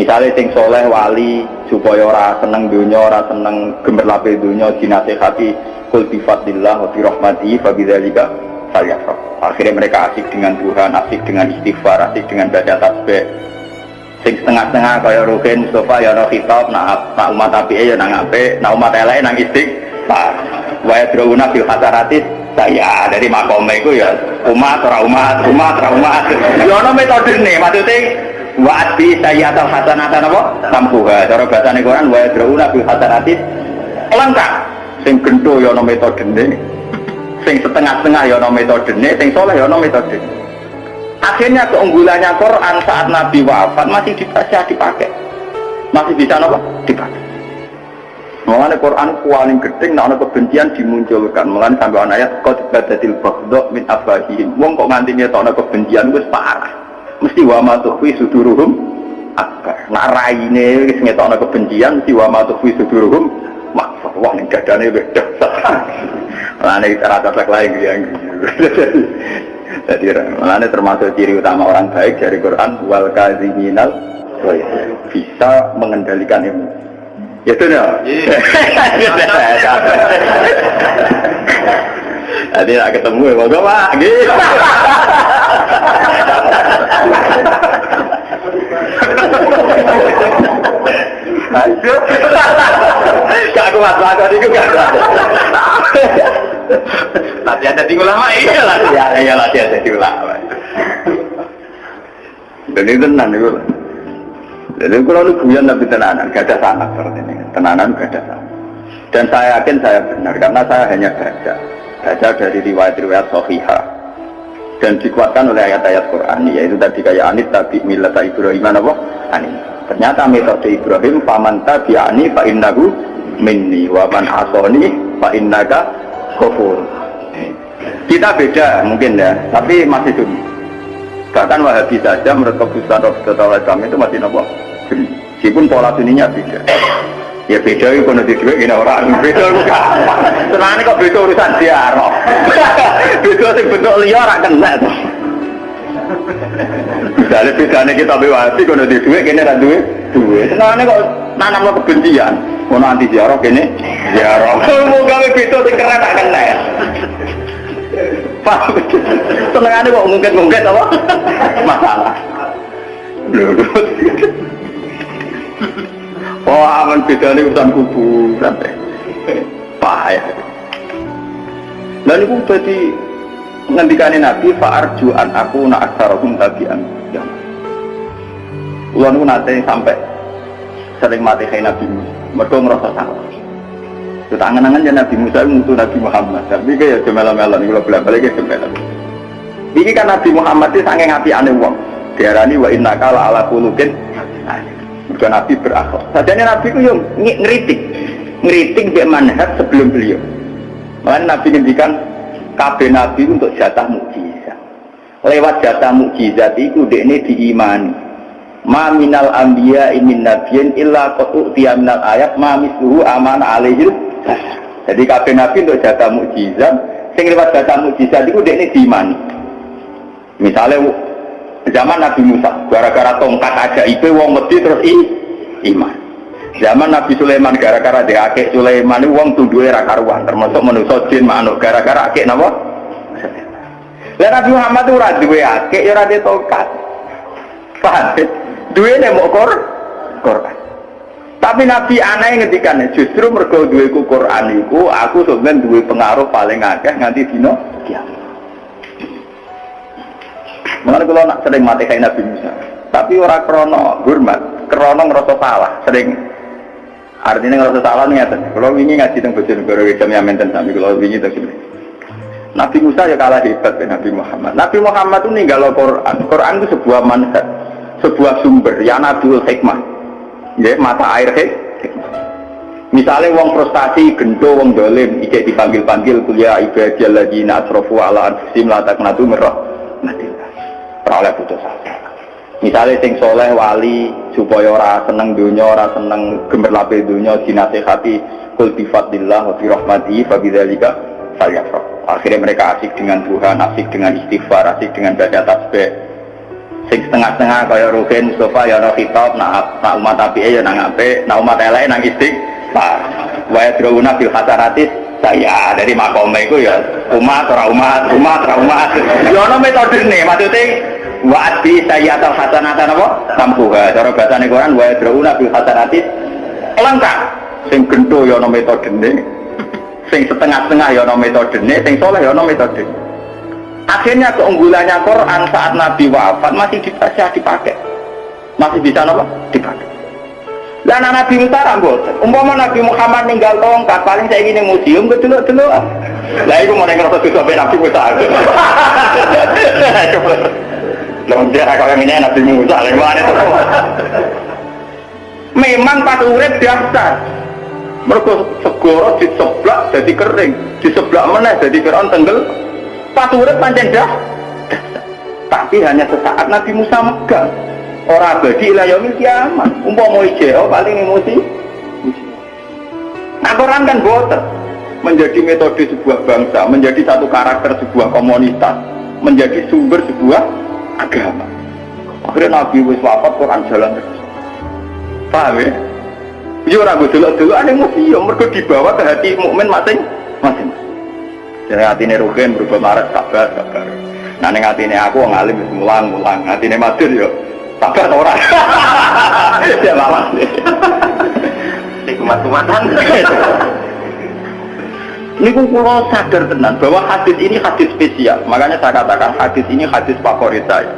Misalnya sing soleh wali supaya ora seneng dunya, ora seneng gemerlape dunya dinasehati kul bi fadlillah wa bi rahmatihi falyafrah. Akhirnya mereka asik dengan Tuhan, asik dengan istighfar, asik dengan baca tasbih. Sing setengah-setengah kaya Rukin Mustafa ya ana khitab nak nak umat api ya nang apik, nak umat elek nang istighfar. Wa yadruna fil hasaratis saya dari makome itu ya umat ora umat, umat ora umat. Ya ana metode nih maksudnya Wa'ad bi sayyatal hasanatan apa? Tampuha. Cara bahasane Quran wa yadrauna bil hasanatis lengkap. Sing gendho ya ana metodene. Sing setengah-setengah ya ana metodene, sing soleh ya ana metode. Akhirnya keunggulannya Quran saat Nabi wafat masih bisa dipakai. Masih bisa apa? Dipakai. Mengenai Quran paling gedeng, nah kebencian dimunculkan. Mengenai sampai ayat qad badatil baghdha min afahihim. Wong kok nganti ngetokno kebencian wis parah mesti wa ma tukhfi suduruhum akbar. Nak raine wis ngetokno kebencian mesti wa ma tukhfi suduruhum maksud wah ning dadane beda. Lane rata tak lain ya. Jadi termasuk ciri utama orang baik dari Quran wal kaziminal bisa mengendalikan emosi. Ya itu ya. Jadi nak ketemu ya, moga pak. Gitu. Gak kuat lakon itu gak kuat. Latihan jadi ulama iya latihan iya latihan jadi ulama. Dan itu tenan itu. Jadi kalau lu guyon tapi tenanan, gak ada sangat seperti ini. Tenanan gak ada sangat. Dan saya yakin saya benar karena saya hanya baca baca dari riwayat-riwayat Sohihah dan dikuatkan oleh ayat-ayat Quran yaitu tadi kayak anit tapi milat Ibrahim apa? Anit ternyata metode Ibrahim paman tabi'ani fa innahu minni wa man asoni fa innaka kufur kita beda mungkin ya tapi masih sunni bahkan wahabi saja menurut keputusan Rasulullah SAW itu masih nopo? Meskipun pola suninya beda ya beda itu kono di dua ini orang beda itu gampang senang kok beda urusan diarah beda sing bentuk liar ora kena tuh misalnya bedanya kita bewati kono di dua kini ada dua dua senang kok nanam lo kebencian. Kono anti diarah kini diarah mau gawe beda sing keren tak kena paham. Senang kok mungkin-mungkin apa? Masalah. Loh, Oh aman beda ini urusan kuburan Payah Dan itu jadi Ngendikani Nabi Fa'arjuan aku nak aksarahum tabi'an ya. Ulan itu nanti sampai Sering mati kayak Nabi Musa. Mereka ngerasa salah. Itu tangan-tangan ya Nabi Musa itu Nabi Muhammad. Tapi kayak jemela-mela Kalau bolak-balik ya jemela Ini kan Nabi Muhammad itu sangat ngapi aneh wong Diarani wa inna kala ala kulukin Mereka Nabi berakhlak. Sajanya Nabi itu yang ngeritik, ngeritik biar manhat sebelum beliau. Makanya Nabi ngendikan kabeh Nabi untuk jatah mukjizat. Lewat jatah mukjizat itu ini diimani. Ma minal anbiya min nabiyin illa qatu minal ayat ma misluhu aman alaihi Jadi kabeh Nabi untuk jatah mukjizat, sing lewat jatah mukjizat itu ini diimani. Misalnya Zaman Nabi Musa, gara-gara tongkat aja itu wong mesti terus i, iman. Zaman Nabi Sulaiman gara-gara dia akek Sulaiman wong tunduk era karuan, termasuk manusia jin manuk gara-gara akek napa? Lah Nabi Muhammad itu ora duwe akek ya ora tongkat. Paham? Duwe nek mau kor Quran. Tapi Nabi aneh ngendikan justru mergo duwe ku Quran aku sebenarnya duwe pengaruh paling akeh nganti dino kiamat. Mengenai kalau nak sering mati kayak Nabi Musa, tapi orang krono hormat, krono ngerasa salah, sering artinya ngerasa salah nih atas. Kalau ini ngaji tentang bocor negara kita menten tapi kalau ini terus Nabi Musa ya kalah hebat ya Nabi Muhammad. Nabi Muhammad itu ninggal Quran. Quran itu sebuah manhaj, sebuah sumber. Ya Nabi hikmah, ya mata air hikmah. Misalnya wong frustasi, gento, wong dolim, ijek dipanggil-panggil kuliah ibadah lagi nasrofu ala anfusim la taknatu merah. Oleh putus asa. Misalnya sing soleh wali supaya ora seneng dunya, ora seneng gemerlape dunya dinasehati kul bi fadlillah wa bi rahmatihi fa bidzalika falyafrah. Akhirnya mereka asik dengan Tuhan, asik dengan istighfar, asik dengan baca tasbih. sing setengah-setengah kaya Ruhin Mustafa ya ana khitab nak nak umat api ya nang ape nak umat elek nang istighfar wa yadruna bil hasanatis saya dari makome itu ya umat ora umat umat ora umat ya ana metode nih maksudnya wa'ati saya atau hasanatan apa sampuha cara bahasa Quran wa yadruna bil hasanatis lengkap sing gento ya ana metode nih sing setengah-setengah ya ana metode nih sing soleh ya ana metode Akhirnya keunggulannya Quran saat Nabi wafat masih bisa dipakai. Masih bisa apa? Dipakai. Dan Nabi Musa rambut. Umpama Nabi Muhammad ninggal tongkat, paling saya ingin museum betul. Lah itu mau satu sampai Nabi Musa. Lalu dia kalau ini Nabi Musa, lewat itu. Memang pas urip daftar. Mereka segoro diseblak jadi kering, diseblak mana jadi keron tenggel, pas urip pancen dah. Tapi hanya sesaat Nabi Musa megang. Orang abadi ila yaumil kiamat. Umpama ijeo paling emosi. Nah Quran kan boten. Menjadi metode sebuah bangsa menjadi satu karakter sebuah komunitas menjadi sumber sebuah agama akhirnya Nabi wis wafat Quran jalan terus paham ya? Ya orang dulu dulu ada museum mereka dibawa ke hati mukmin masing-masing jadi hati ini rugen berubah marah sabar sabar. Nah neng hati ini aku ngalim mulang mulang. Hati ini matur yo sabar orang. ya malah. Si kumat kumatan. Ini pulau sadar tenan bahwa hadis ini hadis spesial. Makanya saya katakan hadis ini hadis favorit saya.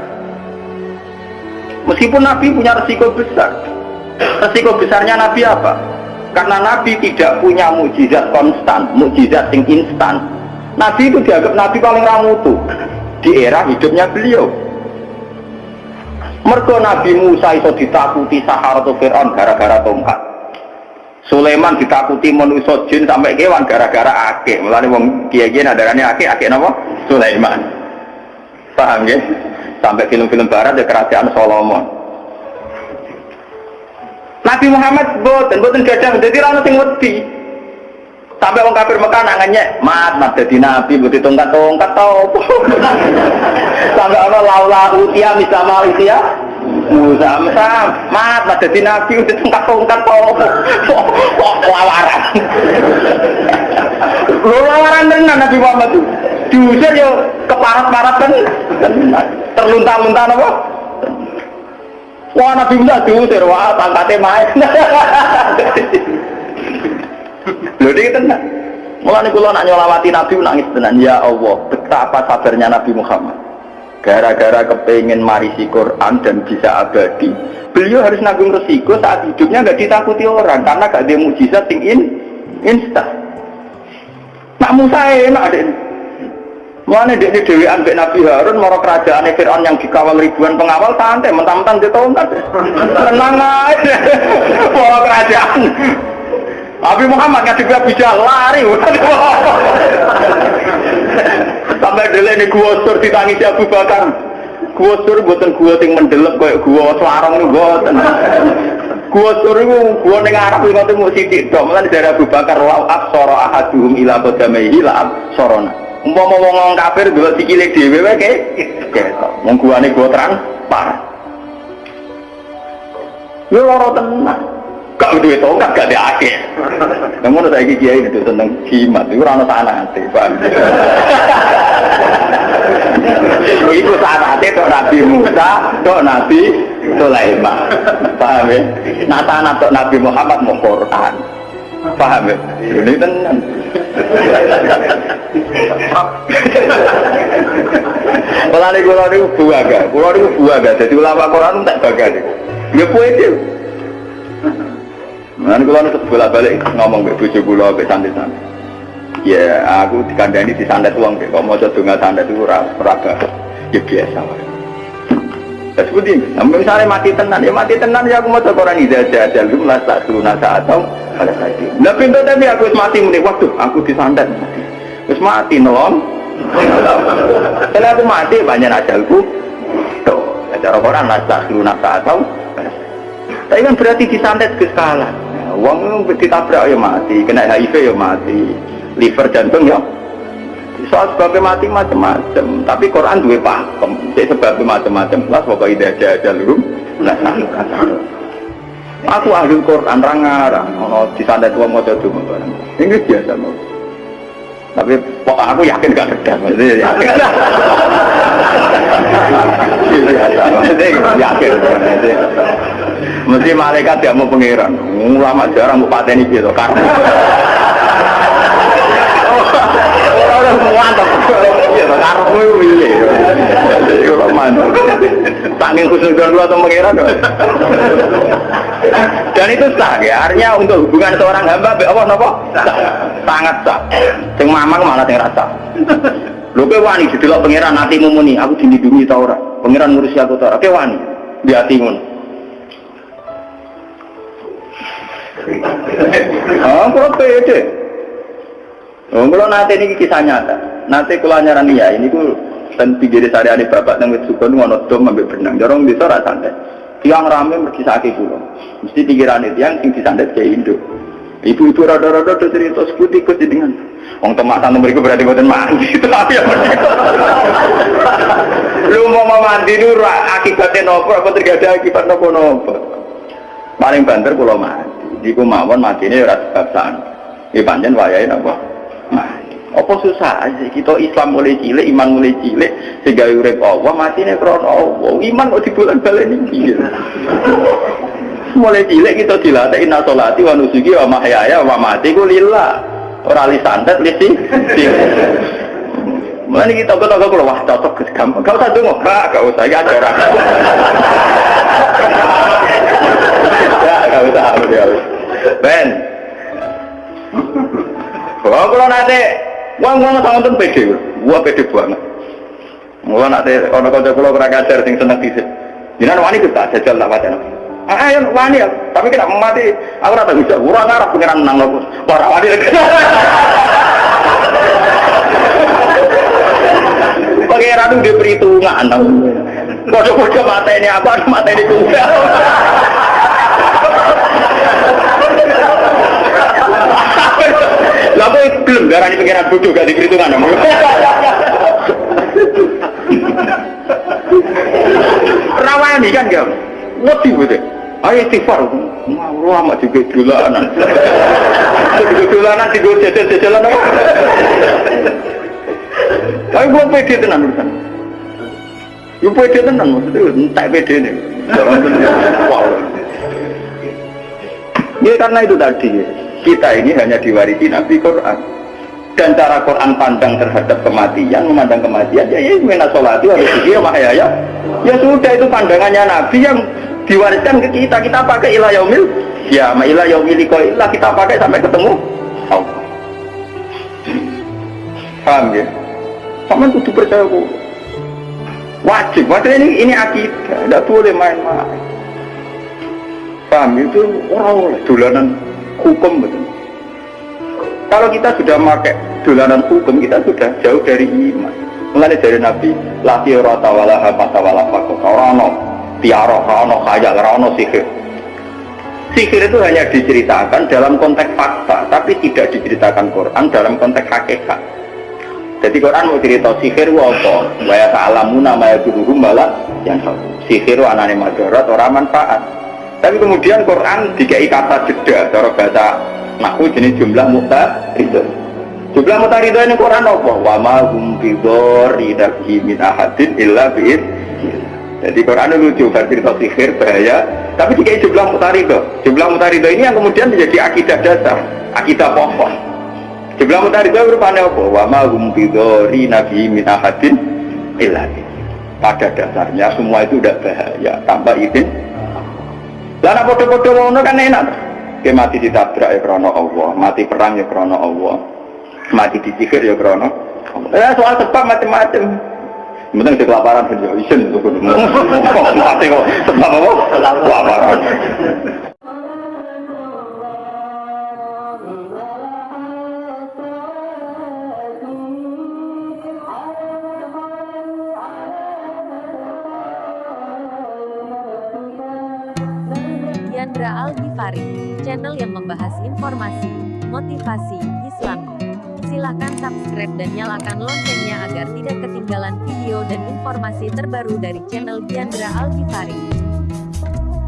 Meskipun Nabi punya resiko besar. Resiko besarnya Nabi apa? Karena Nabi tidak punya mujizat konstan, mujizat yang instan Nabi itu dianggap Nabi paling ramutu di era hidupnya beliau. Mergo Nabi Musa itu ditakuti Sahara Fir'aun gara-gara tongkat. Sulaiman ditakuti manusia jin sampai kewan gara-gara akeh. Mulane wong kiai-kiai nadarane akeh, akeh napa? Sulaiman. Paham ya? Sampai film-film barat ya kerajaan Solomon. Nabi Muhammad boten boten gadah jadi ra sing wedi. Sampai orang kafir Mekah mat, mat jadi nabi, bukti tongkat-tongkat tau. Sampai orang laula utia, misama utia, Musa, Musa, mat, mat jadi nabi, bukti tongkat-tongkat tau. Lawaran. Lo lawaran tenan Nabi Muhammad itu. Diusir yo keparat-parat kan, terlunta-lunta apa? Wah Nabi Musa diusir, wah pangkatnya main. Lho dia tenang. Mulane kula nak nyolawati Nabi nangis tenan ya Allah, betapa sabarnya Nabi Muhammad. Gara-gara kepengen marisi Quran dan bisa abadi, beliau harus nanggung resiko saat hidupnya nggak ditakuti orang karena gak ada mujizat yang in, instan. Nak Musa enak deh. Mana dia Dewi ambek Nabi Harun mau kerajaan Fir'aun yang dikawal ribuan pengawal santai mentang-mentang dia tahu tenang aja mau kerajaan Nabi Muhammad juga bisa lari. Sampai dulu ini gua sur ditangisi Abu Bakar. Gua sur buatan gua ting mendelep kayak gua selarang nih buatan. Gua sur itu gua neng Arab itu mau sidik dong. Malah dari Abu Bakar lau soro ahaduhum ila kodamaihi la sorona. Umpama mau ngomong kafir dua sikile dhewe wae kayak gitu. Wong gua nih gua terang parah. Yo loro tenang. Gak duwe tongkat gak ada akeh. Namun saya kiai itu tentang jimat, itu rana sana nanti? Itu nanti tok Nabi Musa, tok Nabi Sulaiman, paham ya? Nah tanah tok Nabi Muhammad mau Quran, paham ya? Ini tenang. Kalau ini kulo ini buaga, kulo ini buaga, jadi ulama Quran tak baga nih. Ya puisi. Nanti kalau nusuk bolak balik ngomong ke bujuk kulo ke santai. Ya aku dikandani di santet uang deh. Kalau mau coba santet itu raba, ya biasa. Ya seperti ini. Nah, misalnya mati tenan, ya mati tenan ya aku mau coba orang ida aja lu tak dulu nasa atau saat itu. Nah pintu tapi aku mati muni waktu aku mati. Terus mati nolong. Setelah aku mati banyak ajalku. Tuh, cara orang nasa dulu nasa atau tapi kan berarti disantet ke skala. Uang ditabrak ya mati, kena HIV ya mati, liver jantung ya. Soal sebabnya mati macam-macam tapi Quran dua pakem. Jadi sebabnya macam-macam lah pokoknya ide aja aja lu aku ahli Quran rangarang di sana tua mau jadi ini biasa mau tapi pokok aku yakin gak kerja maksudnya yakin yakin. Mesti malaikat dia mau pengiran. Ulama jarang mau paten gitu karena mantap iya mantap atau dan itu sah ya artinya untuk hubungan seorang hamba be Allah napa sangat sah sing mamang malah sing rasa lho kowe wani didelok pangeran atimu muni aku dilindungi ta ora pangeran ngurusi aku ta ora wani di atimu Oh, kok pede. Oh, kalau nanti ini kisah nyata. Nanti kalau nyaran ya ini ku dan pinggir sehari-hari bapak dan suka ngono dom benang. Jorong bisa rasa santai. Tiang rame mergi sakit pulau. Mesti pikiran itu yang sing disandet kayak Indo ibu-ibu rada-rada tuh cerita sekuti ikut dengan. Wong temak tante mereka berarti buatan mandi. Tapi ya lu mau mandi lu akibatnya nopo apa terjadi akibat nopo nopo? Paling banter pulau mandi di kumawon mati ini rasa sebab sana ini panjang wayai nopo apa susah aja kita Islam mulai cilik iman mulai cilik sehingga urip Allah mati nih krono Allah iman kok dibulan balik ini mulai cilik kita dilatih inna sholati wa nusuki wa mahyaya wa mati ku lillah orang li santet li sing Mana kita kata kalau wah cocok gampang. Kau tak dengar, kak, kau usah ya ajaran. ya, kau usah, ya. Ben. Oh, kalau nanti Wong wong tuh pede, gua pede banget. Gua nanti orang kau kalau kurang ajar sing seneng disit. Jangan wani kita jajal tak wajah. Ah, ayo wani ya, tapi kita mati. Aku rata bisa, kurang ngarap pengiran nang lo. Para wani. Pengiran itu dia perhitungan. Kode-kode mata ini apa, mata ini juga. Lalu belum darah ini pengiran bodoh gak diperhitungan. Rawani kan gak? Ngerti betul. Ayo istighfar. Mau amat juga dolanan. Juga dolanan gue jajan-jajalan apa? Tapi gue pede tenan urusan. Gue pede tenan maksudnya entek pede nih. Ya karena itu tadi kita ini hanya diwarisi Nabi Quran. Dan cara Quran pandang terhadap kematian memandang kematian ya ya mena sholati harus ya ya ya. Ya sudah itu pandangannya Nabi yang diwariskan ke kita. Kita pakai ilah yaumil ya ma ilah yaumil ilah kita pakai sampai ketemu Allah. Paham ya? Sama kudu percaya bu. Wajib. Wajib ini ini akidah. Tidak boleh main-main. Paham itu orang oleh dolanan hukum betul kalau kita sudah pakai dolanan hukum, kita sudah jauh dari iman. Mulai dari Nabi, lati rata wala hamata wala fakok, rano, tiaro, rano, kaya, rano, sihir. Sihir itu hanya diceritakan dalam konteks fakta, tapi tidak diceritakan Quran dalam konteks hakikat. Jadi Quran mau cerita sihir apa? Waya ta'alamuna maya guruhum malah yang sihir anane madarat orang manfaat. Tapi kemudian Quran dikai kata jeda, cara bahasa Naku jenis jumlah muta itu. Jumlah muta itu ini Quran apa? Wa ma hum bidori nabi min ahadin illa bi'id. Jadi Quran itu lucu, cerita sihir, bahaya. Tapi jika jumlah mutarido, jumlah mutarido ini yang kemudian menjadi akidah dasar, akidah pokok. Jumlah mutarido berupanya apa? Wa ma hum bidori nabi min ahadin illa Pada dasarnya semua itu udah bahaya, tanpa izin. Lalu bodoh-bodoh ngono kan enak. Ke mati ditabrak ya krono Allah, mati perang ya krono Allah, mati disihir ya krono Ya soal sebab macam-macam. Mending di kelaparan saja, isen itu mati kok sebab apa? Kelaparan. Yandra Al Ghifari channel yang membahas informasi, motivasi, Islam. Silahkan subscribe dan nyalakan loncengnya agar tidak ketinggalan video dan informasi terbaru dari channel Diandra Alkifari.